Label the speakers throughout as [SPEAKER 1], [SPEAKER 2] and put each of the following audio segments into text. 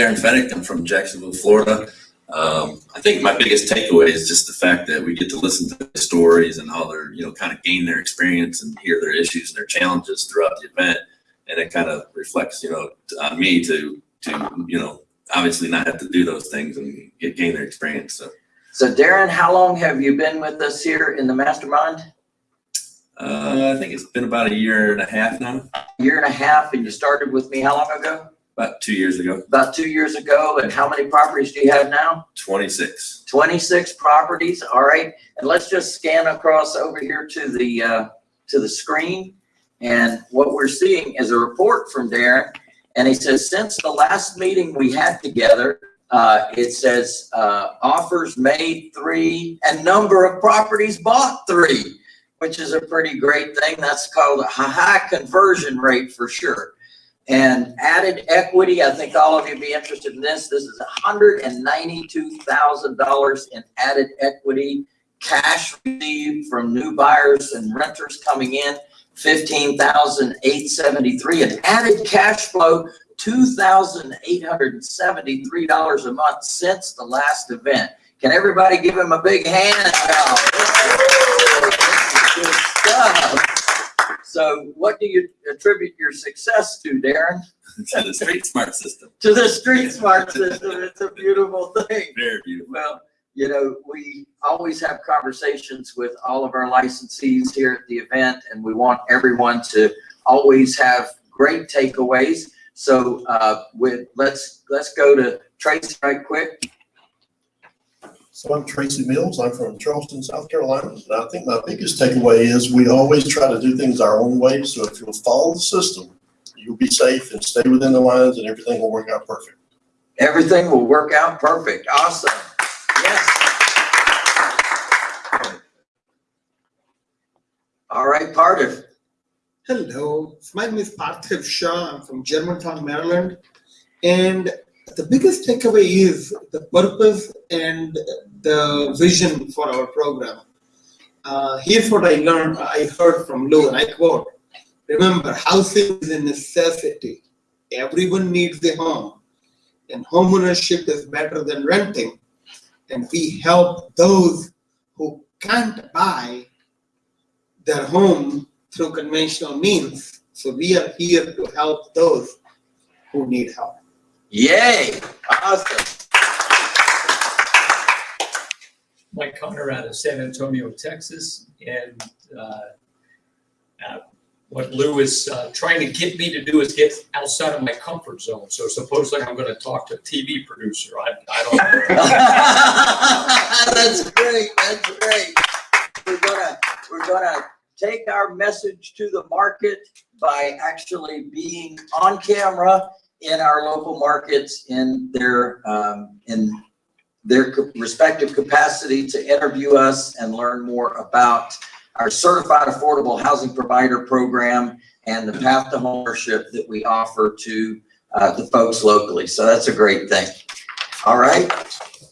[SPEAKER 1] Darren Fennick. I'm from Jacksonville, Florida. Um, I think my biggest takeaway is just the fact that we get to listen to their stories and how they're, you know, kind of gain their experience and hear their issues and their challenges throughout the event. And it kind of reflects, you know, on me to, to, you know, obviously not have to do those things and get, gain their experience. So,
[SPEAKER 2] So Darren, how long have you been with us here in the mastermind?
[SPEAKER 1] uh, I think it's been about a year and a half now,
[SPEAKER 2] A Year and a half, and you started with me how long ago?
[SPEAKER 1] About two years ago,
[SPEAKER 2] About two years ago, and how many properties do you have now?
[SPEAKER 1] 26.
[SPEAKER 2] Twenty-six properties, all right? And let's just scan across over here to the, uh, to the screen. And what we're seeing is a report from Darren, and he says, since the last meeting we had together, uh, it says, uh, offers made three and number of properties bought three, which is a pretty great thing. That's called a high conversion rate for sure. And added equity, I think all of you be interested in this. This is hundred and ninety-two thousand dollars in added equity. Cash received from new buyers and renters coming in, fifteen thousand eight seventy-three. And added cash flow, two thousand eight hundred and seventy-three dollars a month since the last event. Can everybody give him a big hand? Good stuff. So what do you attribute your success to, Darren?
[SPEAKER 1] to the street smart system.
[SPEAKER 2] To the street smart system. It's a beautiful thing.
[SPEAKER 1] Very beautiful.
[SPEAKER 2] Well, you know, we always have conversations with all of our licensees here at the event, and we want everyone to always have great takeaways. So, uh, with, let's, let's go to Tracy right quick.
[SPEAKER 3] So I'm Tracy Mills. I'm from Charleston, South Carolina. And I think my biggest takeaway is we always try to do things our own way. So if you'll follow the system, you'll be safe and stay within the lines and everything will work out perfect.
[SPEAKER 2] Everything will work out perfect. Awesome. Yes. All right, Parthiv.
[SPEAKER 4] Hello, my name is Parthiv Shah. I'm from Germantown, Maryland. And the biggest takeaway is the purpose and the vision for our program. Uh, here's what I learned, I heard from Lou, and I quote, remember, housing is a necessity. Everyone needs a home. And homeownership is better than renting. And we help those who can't buy their home through conventional means. So we are here to help those who need help.
[SPEAKER 2] Yay, awesome.
[SPEAKER 5] Mike Connor out of San Antonio, Texas, and uh, uh, what Lou is uh, trying to get me to do is get outside of my comfort zone. So supposedly I'm going to talk to a TV producer. I, I don't know.
[SPEAKER 2] That's great, that's great. We're gonna, we're gonna take our message to the market by actually being on camera in our local markets in their, um, in their respective capacity to interview us and learn more about our certified affordable housing provider program and the path to homeownership that we offer to, uh, the folks locally. So that's a great thing. All right,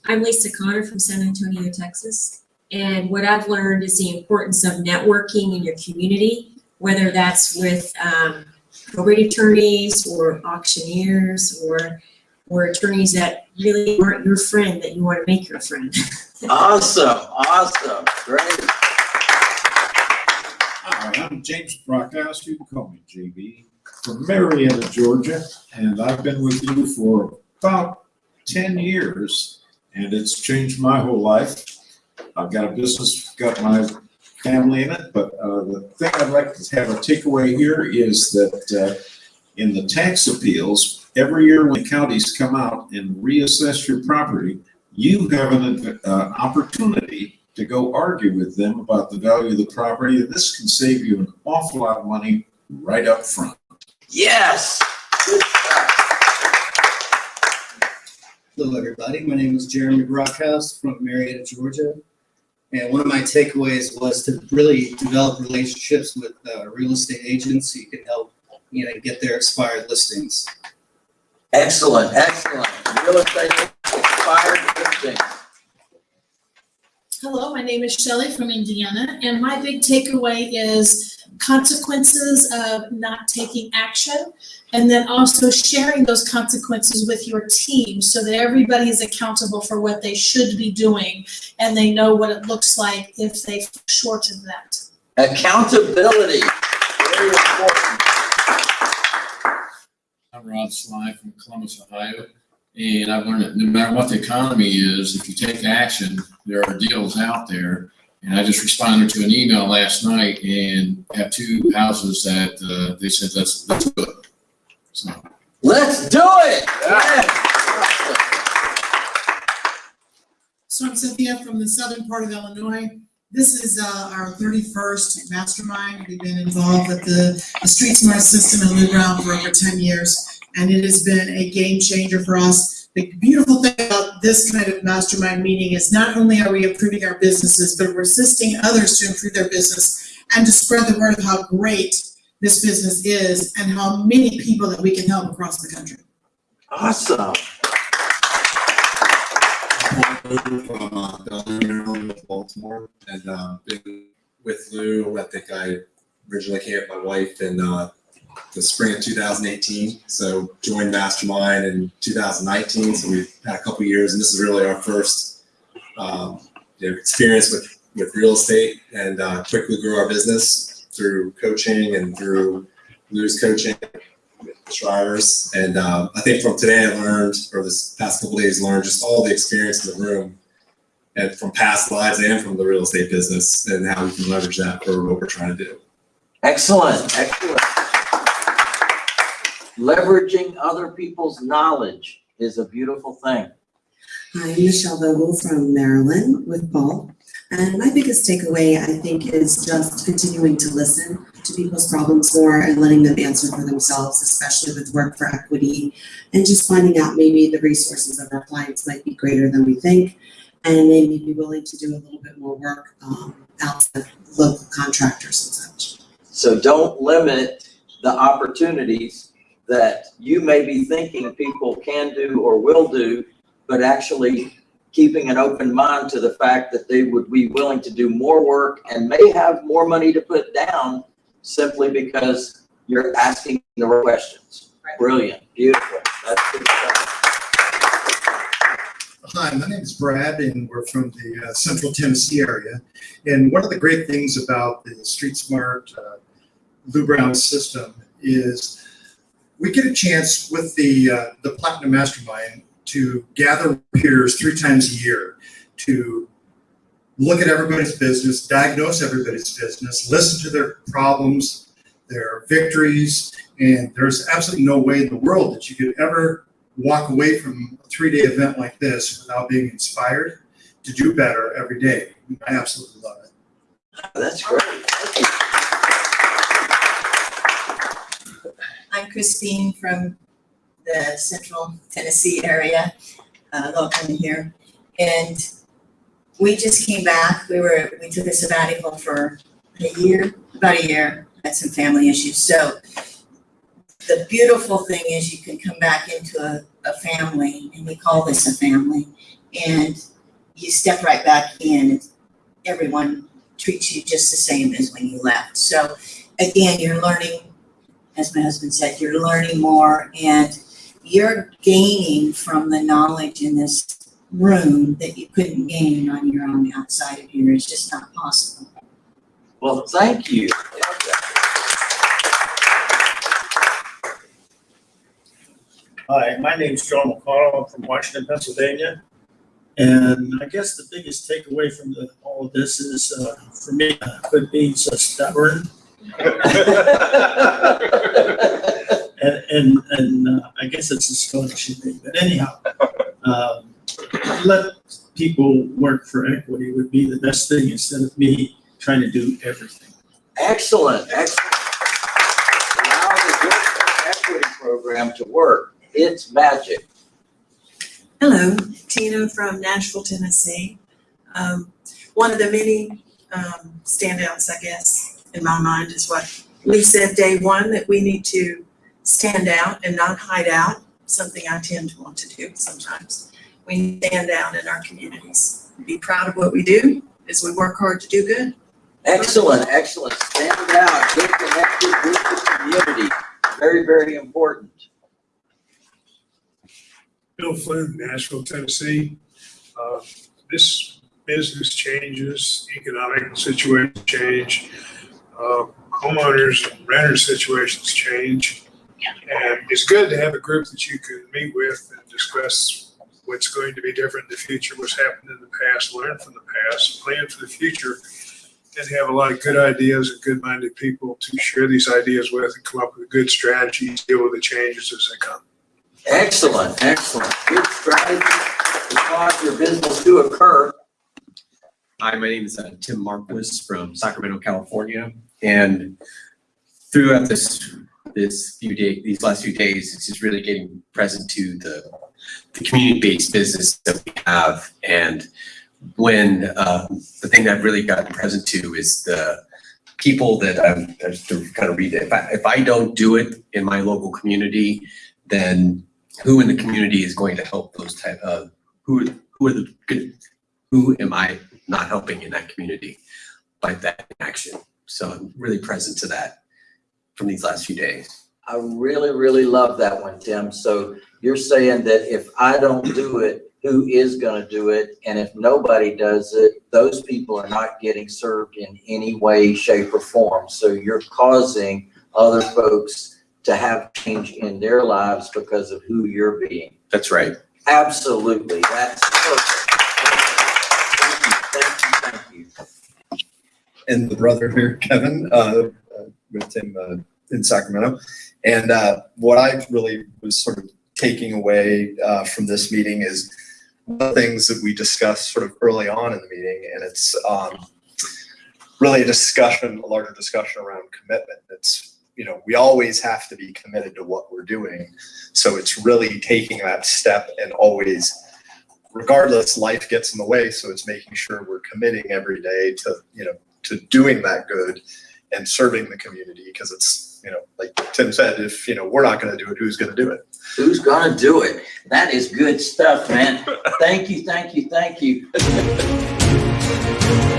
[SPEAKER 6] I'm Lisa Connor from San Antonio, Texas. And what I've learned is the importance of networking in your community, whether that's with um, probate attorneys or auctioneers or or attorneys that really aren't your friend that you want to make your friend.
[SPEAKER 2] awesome, awesome, great.
[SPEAKER 7] Hi, I'm James Brockhouse. You can call me JB from Marietta, Georgia, and I've been with you for about ten years, and it's changed my whole life. I've got a business, got my family in it, but uh, the thing I'd like to have a takeaway here is that uh, in the tax appeals, every year when counties come out and reassess your property, you have an uh, opportunity to go argue with them about the value of the property, and this can save you an awful lot of money right up front.
[SPEAKER 2] Yes.
[SPEAKER 8] Hello, everybody. My name is Jeremy Brockhouse from Marietta, Georgia. And one of my takeaways was to really develop relationships with uh, real estate agents so you can help, you know, get their expired listings.
[SPEAKER 2] Excellent, excellent. Real estate expired listings.
[SPEAKER 9] Hello, my name is Shelley from Indiana, and my big takeaway is consequences of not taking action. And then also sharing those consequences with your team so that everybody is accountable for what they should be doing and they know what it looks like if they shorten that.
[SPEAKER 2] Accountability, very important.
[SPEAKER 10] I'm Rod Sly from Columbus, Ohio. And I've learned that no matter what the economy is, if you take action, there are deals out there. And I just responded to an email last night and have two houses that, uh, they said, let's, let's do it. So.
[SPEAKER 2] Let's do it! Yes.
[SPEAKER 11] So I'm Cynthia from the southern part of Illinois. This is uh, our thirty-first mastermind. We've been involved with the, the Street Smart system in Brown for over ten years. And it has been a game changer for us. The beautiful thing about this kind of mastermind meeting is not only are we improving our businesses, but we're assisting others to improve their business and to spread the word of how great this business is and how many people that we can help across the country.
[SPEAKER 2] Awesome.
[SPEAKER 12] From uh, Baltimore, and uh, been with Lou. I think I originally came with my wife in uh, the spring of 2018. So joined Mastermind in 2019. So we've had a couple years, and this is really our first um, you know, experience with with real estate, and uh, quickly grew our business through coaching and through Lou's coaching. Drivers. And um, I think from today, I learned, or this past couple days, learned just all the experience in the room and from past lives and from the real estate business and how we can leverage that for what we're trying to do.
[SPEAKER 2] Excellent, excellent. Leveraging other people's knowledge is a beautiful thing.
[SPEAKER 13] Hi, I'm Michelle Vogel from Maryland with Paul. And my biggest takeaway, I think, is just continuing to listen to people's problems more and letting them answer for themselves, especially with work for equity. And just finding out maybe the resources of our clients might be greater than we think. And they may be willing to do a little bit more work um, outside local contractors and such.
[SPEAKER 2] So don't limit the opportunities that you may be thinking people can do or will do, but actually keeping an open mind to the fact that they would be willing to do more work and may have more money to put down simply because you're asking the right questions. Brilliant, beautiful. That's good stuff.
[SPEAKER 14] Hi, my name is Brad, and we're from the uh, Central Tennessee area. And one of the great things about the Street Smart uh, Lou Brown system is we get a chance with the uh, the Platinum Mastermind to gather peers three times a year to look at everybody's business, diagnose everybody's business, listen to their problems, their victories, and there's absolutely no way in the world that you could ever walk away from a three-day event like this without being inspired to do better every day. I absolutely love it.
[SPEAKER 2] That's great. Thank you.
[SPEAKER 15] I'm Christine from the central Tennessee area, uh, locally here. And we just came back, we were, we took a sabbatical for a year, about a year, had some family issues. So the beautiful thing is you can come back into a, a family, and we call this a family, and you step right back in, everyone treats you just the same as when you left. So again, you're learning, as my husband said, you're learning more and you're gaining from the knowledge in this room that you couldn't gain on your own outside of here. It's just not possible.
[SPEAKER 2] Well, thank you.
[SPEAKER 16] Hi, my name is John McConnell. I'm from Washington, Pennsylvania. And I guess the biggest takeaway from the, all of this is, uh, for me, uh, quit being so stubborn. And, and, and uh, I guess it's a scholarship thing, but anyhow, um, let people work for equity would be the best thing instead of me trying to do everything.
[SPEAKER 2] Excellent, excellent. Allow the Work Equity Program to work. It's magic.
[SPEAKER 17] Hello, Tina from Nashville, Tennessee. Um, one of the many um, standouts, I guess, in my mind is what Lee said day one, that we need to stand out and not hide out, something I tend to want to do sometimes. We stand out in our communities, be proud of what we do as we work hard to do good.
[SPEAKER 2] Excellent, excellent. Stand out, get connected with the community. Very, very important.
[SPEAKER 18] Bill Flynn, Nashville, Tennessee. Uh, This business changes, economic situations change, uh, homeowners, and renters situations change. And it's good to have a group that you can meet with and discuss what's going to be different in the future, what's happened in the past, learn from the past, plan for the future, and have a lot of good ideas and good-minded people to share these ideas with and come up with good strategies, to deal with the changes as they come.
[SPEAKER 2] Excellent, excellent. Good strategy to cause your business to occur.
[SPEAKER 19] Hi, my name is uh, Tim Marquis from Sacramento, California. And throughout this, this few days, these last few days, it's just really getting present to the, the community-based business that we have. And when, uh, the thing that I've really gotten present to is the people that I'm, to kind of read it. If I, if I don't do it in my local community, then who in the community is going to help those type of, who, who are the good, who am I not helping in that community by that action. So I'm really present to that from these last few days.
[SPEAKER 2] I really, really love that one, Tim. So you're saying that if I don't do it, who is gonna do it? And if nobody does it, those people are not getting served in any way, shape or form. So you're causing other folks to have change in their lives because of who you're being.
[SPEAKER 19] That's right.
[SPEAKER 2] Absolutely. That's perfect. Thank you, thank you, thank you.
[SPEAKER 20] and the brother here, Kevin, uh, with him uh, in Sacramento. And uh, what I really was sort of taking away uh, from this meeting is the things that we discussed sort of early on in the meeting, and it's um, really a discussion, a larger discussion around commitment. It's you know we always have to be committed to what we're doing, so it's really taking that step and always regardless life gets in the way so it's making sure we're committing every day to you know to doing that good and serving the community because it's you know like tim said if you know we're not going to do it who's going to do it
[SPEAKER 2] Who's gonna do it? That is good stuff, man. Thank you, thank you, thank you.